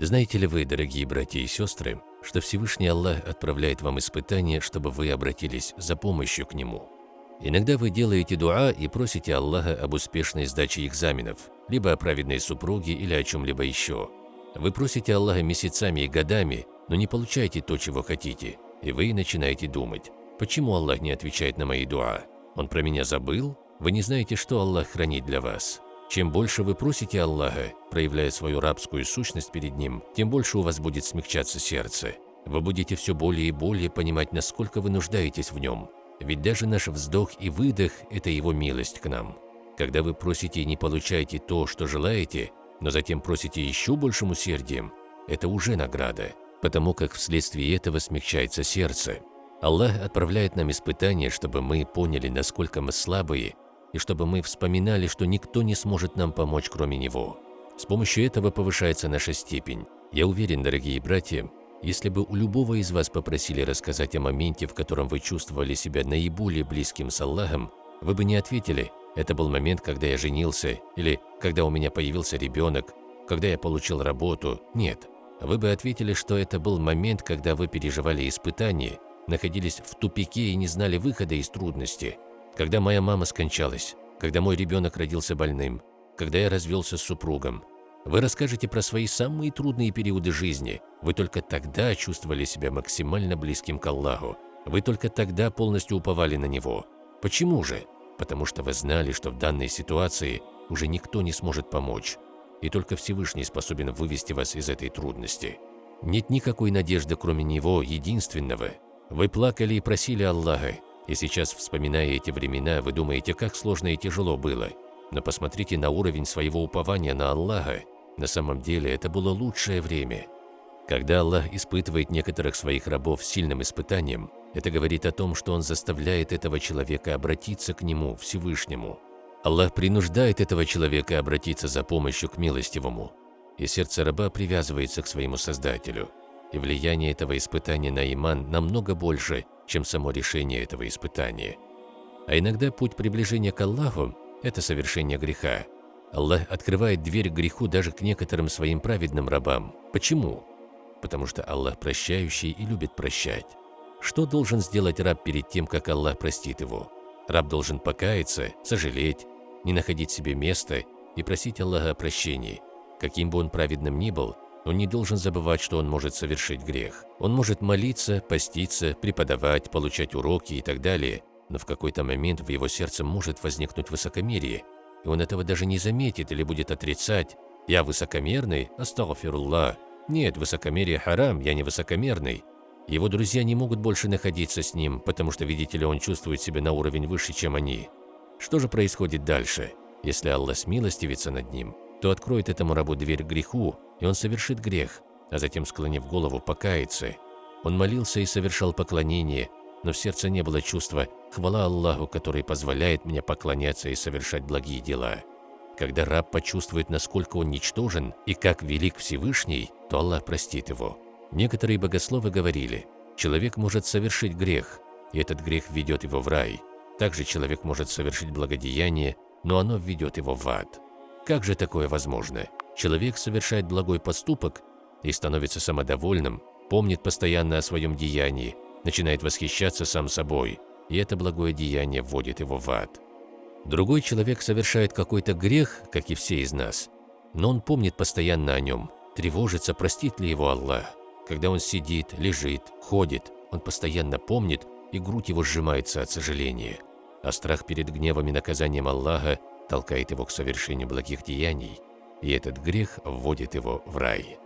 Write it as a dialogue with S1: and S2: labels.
S1: Знаете ли вы, дорогие братья и сестры, что Всевышний Аллах отправляет вам испытания, чтобы вы обратились за помощью к Нему? Иногда вы делаете дуа и просите Аллаха об успешной сдаче экзаменов, либо о праведной супруге или о чем-либо еще. Вы просите Аллаха месяцами и годами, но не получаете то, чего хотите, и вы начинаете думать, почему Аллах не отвечает на мои дуа? Он про меня забыл? Вы не знаете, что Аллах хранит для вас. Чем больше вы просите Аллаха, проявляя свою рабскую сущность перед Ним, тем больше у вас будет смягчаться сердце. Вы будете все более и более понимать, насколько вы нуждаетесь в Нем. Ведь даже наш вздох и выдох – это Его милость к нам. Когда вы просите и не получаете то, что желаете, но затем просите еще большим усердием, это уже награда, потому как вследствие этого смягчается сердце. Аллах отправляет нам испытания, чтобы мы поняли, насколько мы слабые и чтобы мы вспоминали, что никто не сможет нам помочь, кроме Него. С помощью этого повышается наша степень. Я уверен, дорогие братья, если бы у любого из вас попросили рассказать о моменте, в котором вы чувствовали себя наиболее близким с Аллахом, вы бы не ответили «это был момент, когда я женился» или «когда у меня появился ребенок», «когда я получил работу». Нет. Вы бы ответили, что это был момент, когда вы переживали испытания, находились в тупике и не знали выхода из трудности – когда моя мама скончалась, когда мой ребенок родился больным, когда я развелся с супругом. Вы расскажете про свои самые трудные периоды жизни. Вы только тогда чувствовали себя максимально близким к Аллаху. Вы только тогда полностью уповали на Него. Почему же? Потому что вы знали, что в данной ситуации уже никто не сможет помочь, и только Всевышний способен вывести вас из этой трудности. Нет никакой надежды, кроме Него, единственного. Вы плакали и просили Аллаха, и сейчас, вспоминая эти времена, вы думаете, как сложно и тяжело было. Но посмотрите на уровень своего упования на Аллаха. На самом деле это было лучшее время. Когда Аллах испытывает некоторых своих рабов сильным испытанием, это говорит о том, что Он заставляет этого человека обратиться к Нему, Всевышнему. Аллах принуждает этого человека обратиться за помощью к милостивому, и сердце раба привязывается к своему Создателю. И влияние этого испытания на иман намного больше, чем само решение этого испытания. А иногда путь приближения к Аллаху – это совершение греха. Аллах открывает дверь к греху даже к некоторым своим праведным рабам. Почему? Потому что Аллах прощающий и любит прощать. Что должен сделать раб перед тем, как Аллах простит его? Раб должен покаяться, сожалеть, не находить себе места и просить Аллаха о прощении. Каким бы он праведным ни был, он не должен забывать, что он может совершить грех. Он может молиться, поститься, преподавать, получать уроки и так далее, но в какой-то момент в его сердце может возникнуть высокомерие, и он этого даже не заметит или будет отрицать. «Я высокомерный? Астагфируллах!» «Нет, высокомерие харам, я не высокомерный». Его друзья не могут больше находиться с ним, потому что, видите ли, он чувствует себя на уровень выше, чем они. Что же происходит дальше? Если Аллах смилостивится над ним, то откроет этому рабу дверь греху, и он совершит грех, а затем, склонив голову, покается. Он молился и совершал поклонение, но в сердце не было чувства «хвала Аллаху, который позволяет мне поклоняться и совершать благие дела». Когда раб почувствует, насколько он ничтожен и как велик Всевышний, то Аллах простит его. Некоторые богословы говорили, человек может совершить грех, и этот грех ведет его в рай. Также человек может совершить благодеяние, но оно введет его в ад. Как же такое возможно? человек совершает благой поступок и становится самодовольным, помнит постоянно о своем деянии, начинает восхищаться сам собой, и это благое деяние вводит его в ад. Другой человек совершает какой-то грех, как и все из нас, но он помнит постоянно о нем, тревожится, простит ли его Аллах. Когда он сидит, лежит, ходит, он постоянно помнит, и грудь его сжимается от сожаления. А страх перед гневом и наказанием Аллаха толкает его к совершению благих деяний – и этот грех вводит его в рай.